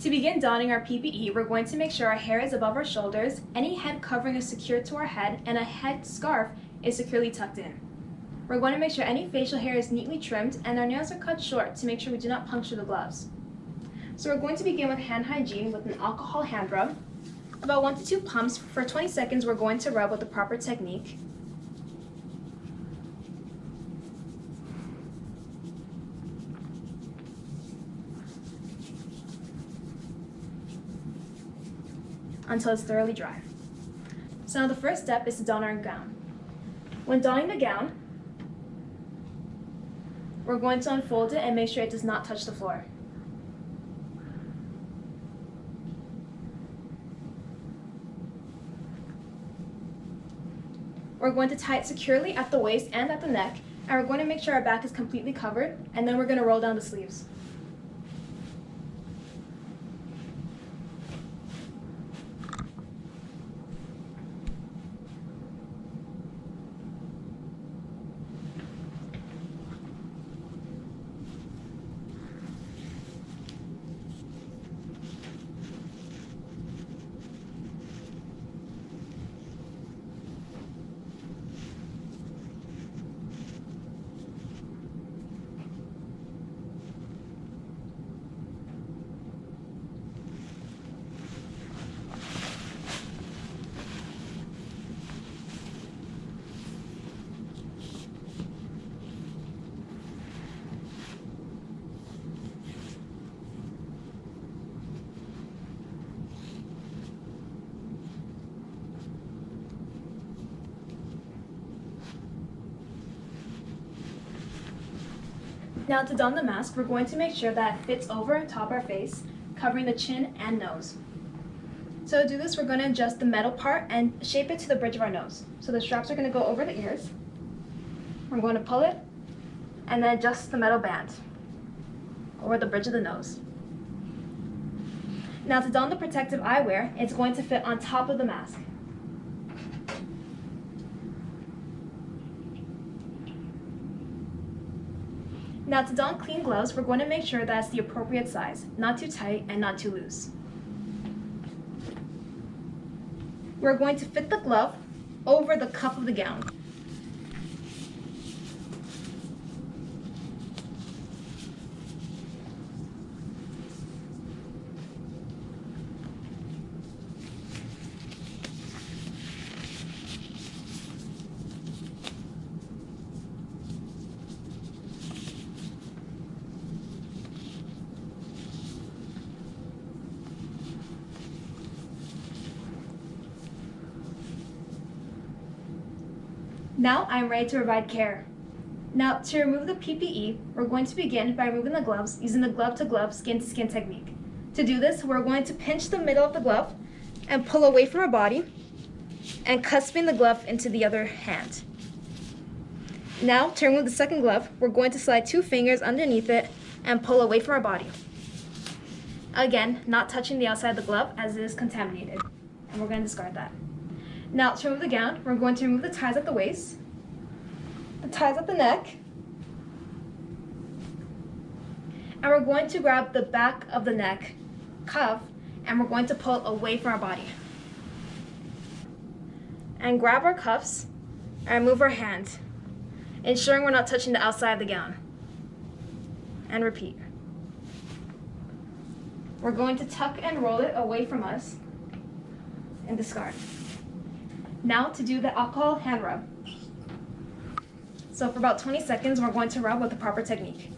To begin donning our PPE, we're going to make sure our hair is above our shoulders, any head covering is secured to our head, and a head scarf is securely tucked in. We're going to make sure any facial hair is neatly trimmed and our nails are cut short to make sure we do not puncture the gloves. So we're going to begin with hand hygiene with an alcohol hand rub. About one to two pumps for 20 seconds we're going to rub with the proper technique. Until it's thoroughly dry. So now the first step is to don our gown. When donning the gown, we're going to unfold it and make sure it does not touch the floor. We're going to tie it securely at the waist and at the neck, and we're going to make sure our back is completely covered, and then we're going to roll down the sleeves. Now to don the mask, we're going to make sure that it fits over top our face, covering the chin and nose. So to do this, we're going to adjust the metal part and shape it to the bridge of our nose. So the straps are going to go over the ears. We're going to pull it and then adjust the metal band over the bridge of the nose. Now to don the protective eyewear, it's going to fit on top of the mask. Now to don clean gloves, we're going to make sure that's the appropriate size, not too tight and not too loose. We're going to fit the glove over the cuff of the gown. Now I'm ready to provide care. Now to remove the PPE, we're going to begin by removing the gloves using the glove-to-glove skin-to-skin technique. To do this, we're going to pinch the middle of the glove and pull away from our body and cusping the glove into the other hand. Now, to remove the second glove, we're going to slide two fingers underneath it and pull away from our body. Again, not touching the outside of the glove as it is contaminated. And we're going to discard that. Now to remove the gown, we're going to remove the ties at the waist, the ties at the neck, and we're going to grab the back of the neck cuff and we're going to pull away from our body. And grab our cuffs and move our hand, ensuring we're not touching the outside of the gown. And repeat. We're going to tuck and roll it away from us and discard. Now to do the alcohol hand rub. So for about 20 seconds, we're going to rub with the proper technique.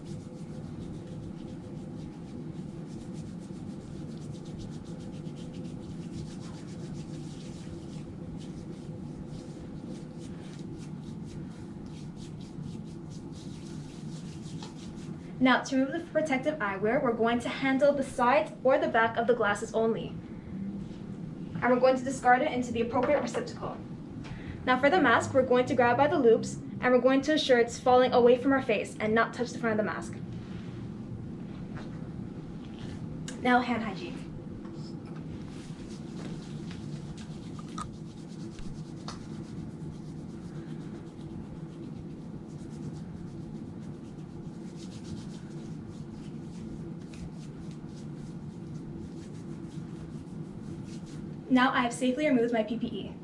Now, to remove the protective eyewear, we're going to handle the sides or the back of the glasses only and we're going to discard it into the appropriate receptacle. Now for the mask, we're going to grab by the loops and we're going to ensure it's falling away from our face and not touch the front of the mask. Now hand hygiene. Now I have safely removed my PPE.